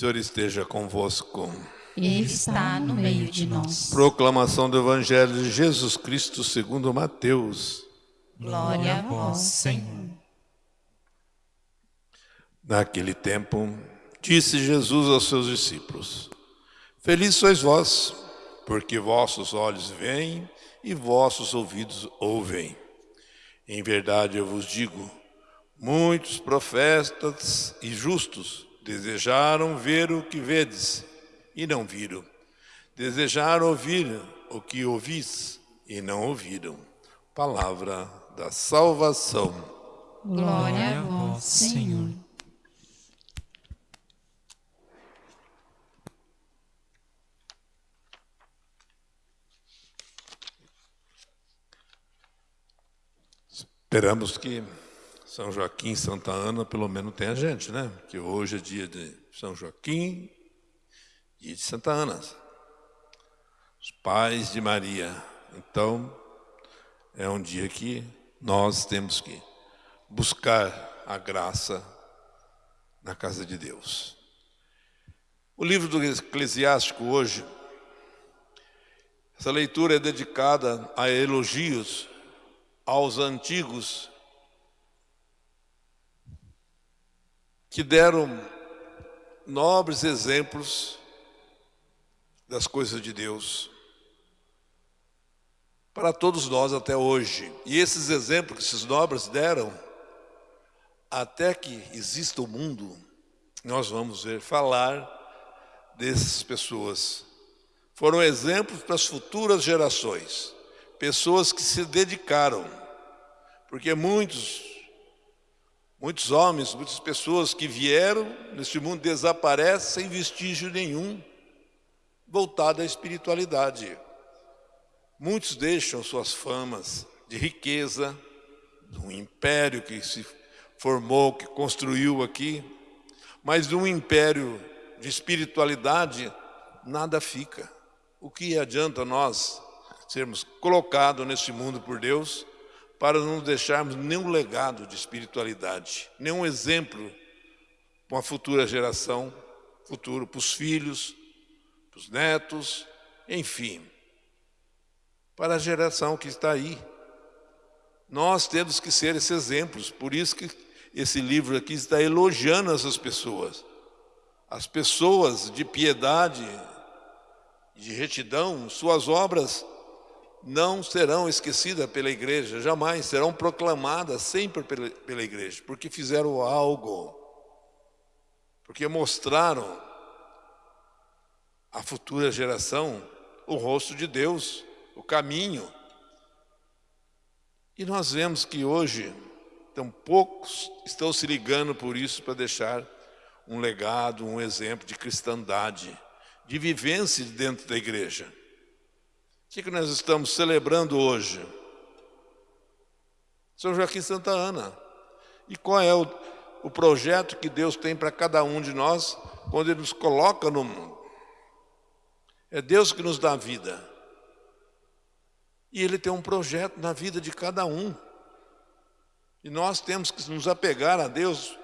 Senhor esteja convosco. Ele está no meio de nós. Proclamação do Evangelho de Jesus Cristo segundo Mateus. Glória a vós, Senhor. Naquele tempo, disse Jesus aos seus discípulos: Felizes sois vós, porque vossos olhos veem e vossos ouvidos ouvem. Em verdade eu vos digo, muitos profetas e justos desejaram ver o que vedes e não viram. Desejaram ouvir o que ouvis e não ouviram. Palavra da salvação. Glória a vós, Senhor. Esperamos que São Joaquim Santa Ana pelo menos tenha gente, né? Que hoje é dia de São Joaquim e de Santa Ana. Os pais de Maria. Então, é um dia que nós temos que buscar a graça na casa de Deus. O livro do Eclesiástico hoje, essa leitura é dedicada a elogios aos antigos que deram nobres exemplos das coisas de Deus para todos nós até hoje. E esses exemplos que esses nobres deram, até que exista o mundo, nós vamos ver falar dessas pessoas. Foram exemplos para as futuras gerações, pessoas que se dedicaram, porque muitos, muitos homens, muitas pessoas que vieram neste mundo desaparecem sem vestígio nenhum voltado à espiritualidade. Muitos deixam suas famas de riqueza, de um império que se formou, que construiu aqui, mas de um império de espiritualidade, nada fica. O que adianta nós sermos colocados nesse mundo por Deus para não deixarmos nenhum legado de espiritualidade, nenhum exemplo para uma futura geração, futuro para os filhos, para os netos, enfim, para a geração que está aí. Nós temos que ser esses exemplos, por isso que esse livro aqui está elogiando essas pessoas. As pessoas de piedade, de retidão, suas obras não serão esquecidas pela igreja, jamais serão proclamadas sempre pela, pela igreja, porque fizeram algo, porque mostraram à futura geração o rosto de Deus, o caminho. E nós vemos que hoje, tão poucos estão se ligando por isso para deixar um legado, um exemplo de cristandade, de vivência dentro da igreja. O que, que nós estamos celebrando hoje? São Joaquim Santa Ana. E qual é o, o projeto que Deus tem para cada um de nós quando Ele nos coloca no mundo? É Deus que nos dá vida. E Ele tem um projeto na vida de cada um. E nós temos que nos apegar a Deus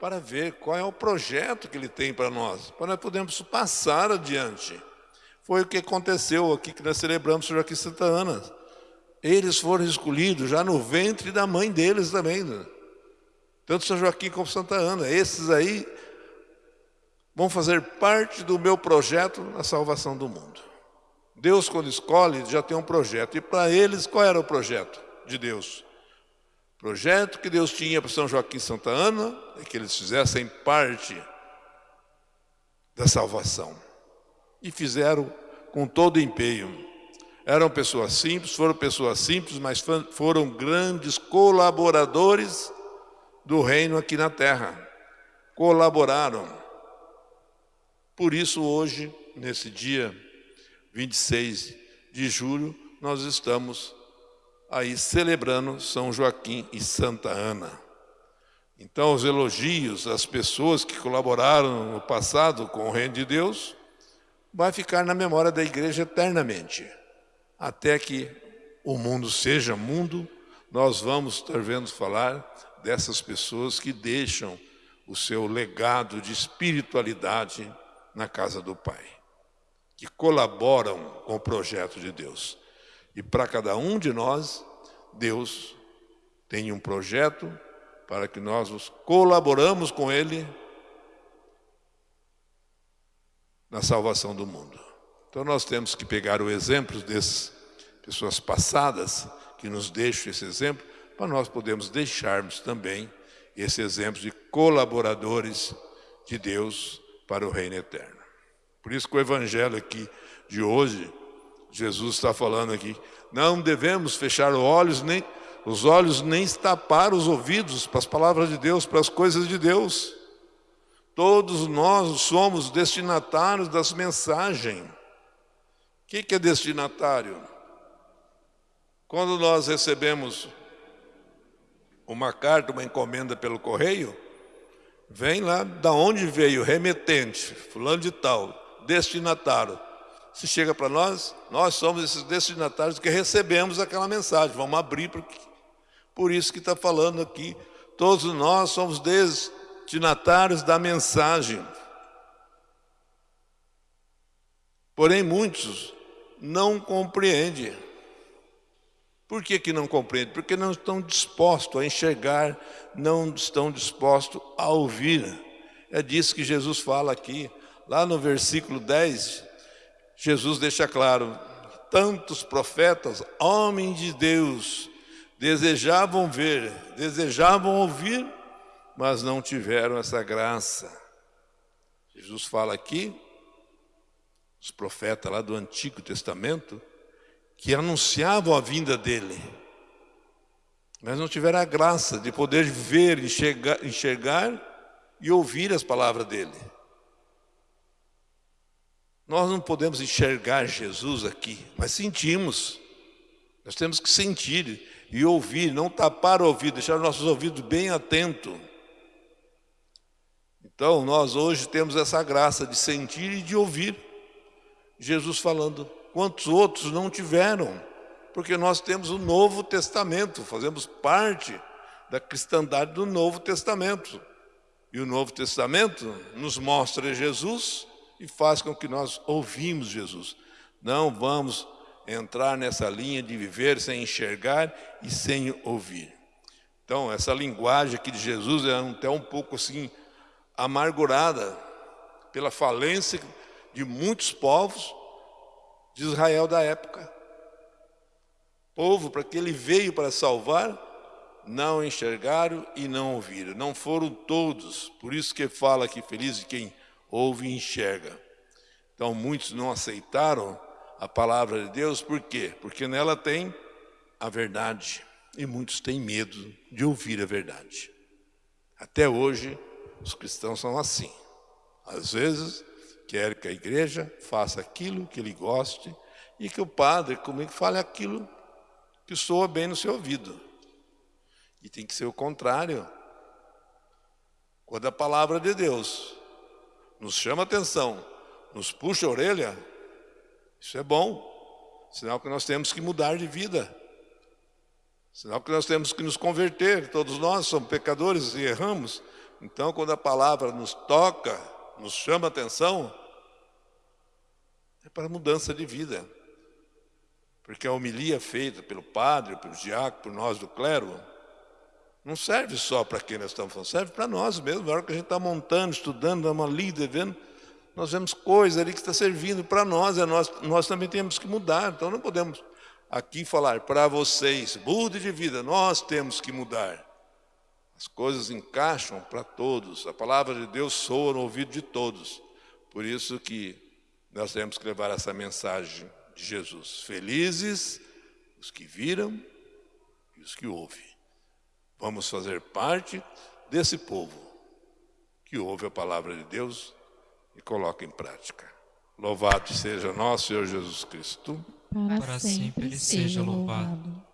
para ver qual é o projeto que Ele tem para nós, para nós podermos passar adiante. Foi o que aconteceu aqui que nós celebramos sobre aqui Santa Ana. Eles foram escolhidos já no ventre da mãe deles também. Né? Tanto São Joaquim como Santa Ana. Esses aí vão fazer parte do meu projeto na salvação do mundo. Deus, quando escolhe, já tem um projeto. E para eles, qual era o projeto de Deus? O projeto que Deus tinha para São Joaquim e Santa Ana é que eles fizessem parte da salvação. E fizeram com todo empenho. Eram pessoas simples, foram pessoas simples, mas foram grandes colaboradores do reino aqui na terra. Colaboraram. Por isso, hoje, nesse dia 26 de julho, nós estamos aí celebrando São Joaquim e Santa Ana. Então, os elogios às pessoas que colaboraram no passado com o reino de Deus vai ficar na memória da igreja eternamente. Até que o mundo seja mundo, nós vamos estar vendo falar dessas pessoas que deixam o seu legado de espiritualidade na casa do Pai, que colaboram com o projeto de Deus. E para cada um de nós, Deus tem um projeto para que nós nos colaboramos com Ele na salvação do mundo. Então nós temos que pegar o exemplo dessas pessoas passadas que nos deixam esse exemplo, para nós podermos deixarmos também esse exemplo de colaboradores de Deus para o reino eterno. Por isso que o evangelho aqui de hoje Jesus está falando aqui, não devemos fechar os olhos, nem, os olhos, nem tapar os ouvidos para as palavras de Deus, para as coisas de Deus. Todos nós somos destinatários das mensagens. O que, é destinatário? Quando nós recebemos uma carta, uma encomenda pelo correio, vem lá da onde veio, remetente, fulano de tal, destinatário. Se chega para nós, nós somos esses destinatários que recebemos aquela mensagem. Vamos abrir, porque, por isso que está falando aqui. Todos nós somos destinatários da mensagem. Porém, muitos não compreendem. Por que, que não compreendem? Porque não estão dispostos a enxergar, não estão dispostos a ouvir. É disso que Jesus fala aqui. Lá no versículo 10, Jesus deixa claro, tantos profetas, homens de Deus, desejavam ver, desejavam ouvir, mas não tiveram essa graça. Jesus fala aqui, os profetas lá do Antigo Testamento, que anunciavam a vinda dele, mas não tiveram a graça de poder ver, enxergar, enxergar e ouvir as palavras dele. Nós não podemos enxergar Jesus aqui, mas sentimos. Nós temos que sentir e ouvir, não tapar o ouvido, deixar nossos ouvidos bem atentos. Então, nós hoje temos essa graça de sentir e de ouvir Jesus falando. Quantos outros não tiveram? Porque nós temos o Novo Testamento, fazemos parte da cristandade do Novo Testamento. E o Novo Testamento nos mostra Jesus e faz com que nós ouvimos Jesus. Não vamos entrar nessa linha de viver sem enxergar e sem ouvir. Então, essa linguagem aqui de Jesus é até um pouco assim amargurada pela falência de muitos povos de Israel da época. Povo para que ele veio para salvar, não enxergaram e não ouviram. Não foram todos. Por isso que fala aqui feliz de quem ouve e enxerga. Então muitos não aceitaram a palavra de Deus, por quê? Porque nela tem a verdade e muitos têm medo de ouvir a verdade. Até hoje, os cristãos são assim. Às vezes, quer que a igreja faça aquilo que ele goste e que o padre comigo fale aquilo que soa bem no seu ouvido. E tem que ser o contrário. Quando a palavra de Deus nos chama atenção, nos puxa a orelha, isso é bom. Sinal que nós temos que mudar de vida. Sinal que nós temos que nos converter. Todos nós somos pecadores e erramos. Então, quando a palavra nos toca, nos chama atenção, é para mudança de vida. Porque a homilia feita pelo padre, pelo diácono, por nós do clero, não serve só para quem nós estamos falando, serve para nós mesmo. Na hora que a gente está montando, estudando, dando uma lida, vendo, nós vemos coisa ali que está servindo para nós, é nós, nós também temos que mudar. Então não podemos aqui falar para vocês, mude de vida, nós temos que mudar. As coisas encaixam para todos, a palavra de Deus soa no ouvido de todos. Por isso que nós temos que levar essa mensagem de Jesus. Felizes os que viram e os que ouvem. Vamos fazer parte desse povo que ouve a palavra de Deus e coloca em prática. Louvado seja nosso Senhor Jesus Cristo. Para sempre seja louvado.